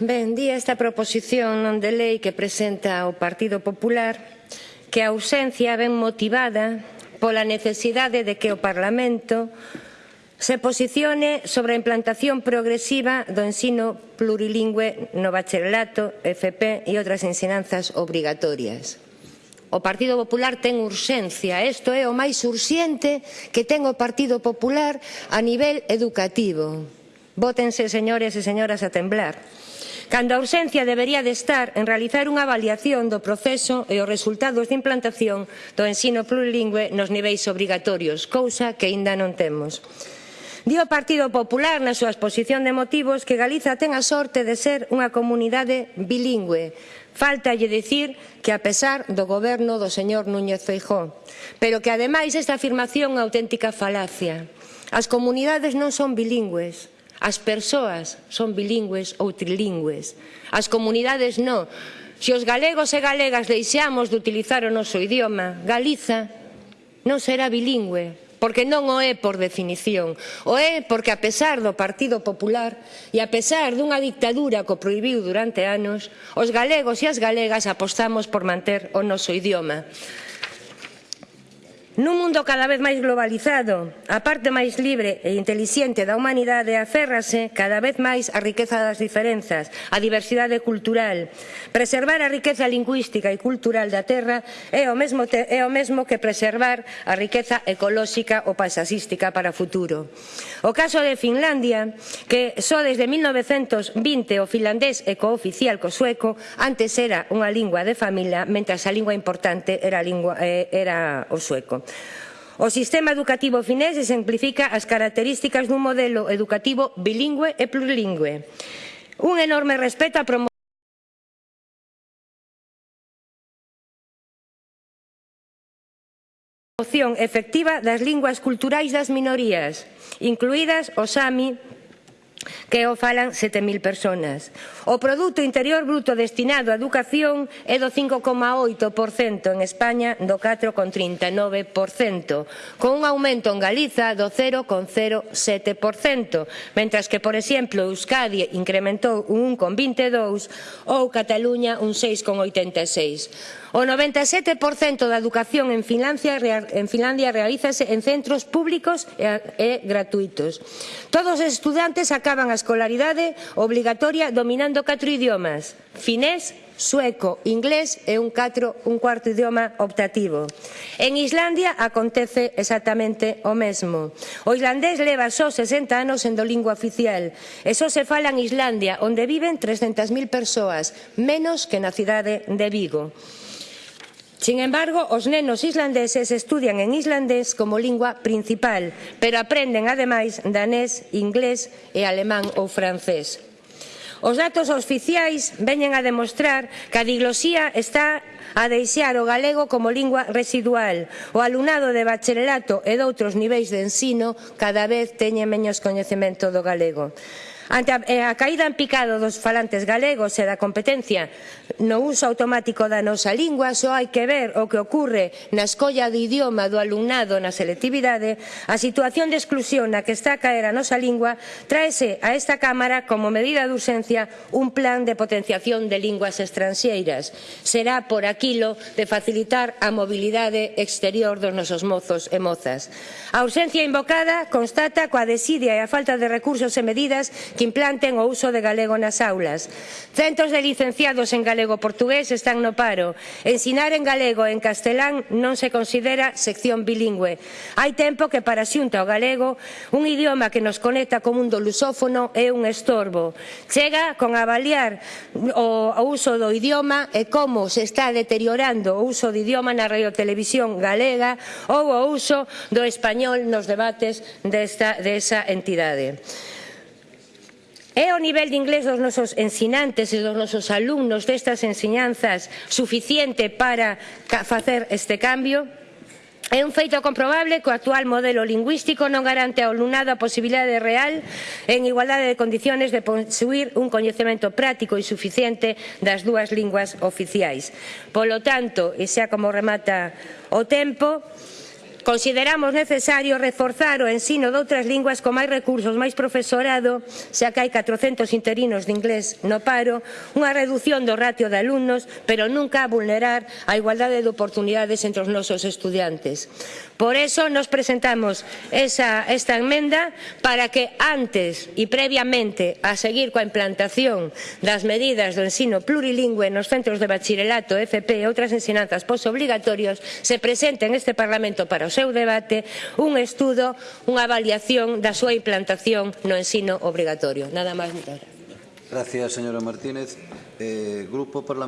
Ben, di esta proposición non de lei que presenta o Partido Popular que a ausencia ben motivada pola necesidade de que o Parlamento se posicione sobre a implantación progresiva do ensino plurilingüe no bacharelato, FP e outras ensinanzas obrigatorias. O Partido Popular ten urxencia, isto é o máis urxente que ten o Partido Popular a nivel educativo Vótense, señores e señoras, a temblar. Cando a ausencia debería de estar en realizar unha avaliación do proceso e os resultados de implantación do ensino plurilingüe nos niveis obrigatorios, cousa que aínda non temos. Di o Partido Popular na súa exposición de motivos que Galiza ten a sorte de ser unha comunidade bilingüe. Faltalle dicir que a pesar do goberno do señor Núñez Feijó. pero que ademais esta afirmación é auténtica falacia. As comunidades non son bilingües, As persoas son bilingües ou trilingües. As comunidades non. Se os galegos e galegas deixamos de utilizar o noso idioma, Galiza non será bilingüe, porque non o é por definición. O é porque a pesar do Partido Popular e a pesar dunha dictadura que o proibiu durante anos, os galegos e as galegas apostamos por manter o noso idioma. Nun mundo cada vez máis globalizado, a parte máis libre e intelixente da humanidade aférrase cada vez máis a riqueza das diferenzas, a diversidade cultural. Preservar a riqueza lingüística e cultural da terra é o mesmo, é o mesmo que preservar a riqueza ecolóxica ou paisaxística para o futuro. O caso de Finlandia, que só desde 1920 o finlandés é cooficial co sueco, antes era unha lingua de familia, mentras a lingua importante era, a lingua, eh, era o sueco. O sistema educativo finés exemplifica as características dun modelo educativo bilingüe e plurilingüe. Un enorme respeto a promoción efectiva das linguas culturais das minorías, incluídas o sami, que o falan 7.000 personas. O produto interior bruto destinado á educación é do 5,8% en España, do 4,39%, con un aumento en Galiza do 0,07%, mentras que, por exemplo, Euskadi incrementou un 1,22% ou Cataluña un 6,86%. O 97% da educación en Finlandia, en Finlandia realízase en centros públicos e gratuitos. Todos os estudantes acaban cursaban a escolaridade obrigatoria dominando catro idiomas, finés, sueco, inglés e un, catro, un cuarto idioma optativo. En Islandia acontece exactamente o mesmo. O islandés leva só 60 anos sendo lingua oficial e só se fala en Islandia, onde viven 300.000 persoas, menos que na cidade de Vigo. Sin embargo, os nenos islandeses estudian en islandés como lingua principal, pero aprenden ademais danés, inglés e alemán ou francés. Os datos oficiais veñen a demostrar que a diglosía está a deixar o galego como lingua residual. O alumnado de bacharelato e doutros niveis de ensino cada vez teñen menos coñecemento do galego. Ante a, a caída en picado dos falantes galegos e da competencia no uso automático da nosa lingua, só hai que ver o que ocorre na escolla de idioma do alumnado na selectividade, a situación de exclusión na que está a caer a nosa lingua, traese a esta Cámara como medida de urxencia un plan de potenciación de linguas estranxeiras. Será por aquí aquilo de facilitar a mobilidade exterior dos nosos mozos e mozas. A urxencia invocada constata coa desidia e a falta de recursos e medidas que implanten o uso de galego nas aulas. Centos de licenciados en galego portugués están no paro. Ensinar en galego e en castelán non se considera sección bilingüe. Hai tempo que para xunta o galego, un idioma que nos conecta co mundo lusófono é un estorbo. Chega con avaliar o uso do idioma e como se está deteriorando o uso do idioma na radiotelevisión galega ou o uso do español nos debates desta, desa entidade. É o nivel de inglés dos nosos ensinantes e dos nosos alumnos destas enseñanzas suficiente para facer este cambio? É un feito comprobable que o actual modelo lingüístico non garante ao alumnado a posibilidade real en igualdade de condiciones de posuir un coñecemento práctico e suficiente das dúas linguas oficiais. Polo tanto, e xa como remata o tempo, Consideramos necesario reforzar o ensino de outras linguas con máis recursos, máis profesorado, xa que hai 400 interinos de inglés no paro, unha reducción do ratio de alumnos, pero nunca vulnerar a igualdade de oportunidades entre os nosos estudiantes. Por eso nos presentamos esa, esta enmenda para que antes e previamente a seguir coa implantación das medidas do ensino plurilingüe nos centros de bachillerato, FP e outras ensinanzas posobligatorios se presente en este Parlamento para o seu debate un estudo, unha avaliación da súa implantación no ensino obrigatorio. Nada máis, moitas gracias. Gracias, señora Martínez. Eh, grupo Parlamentario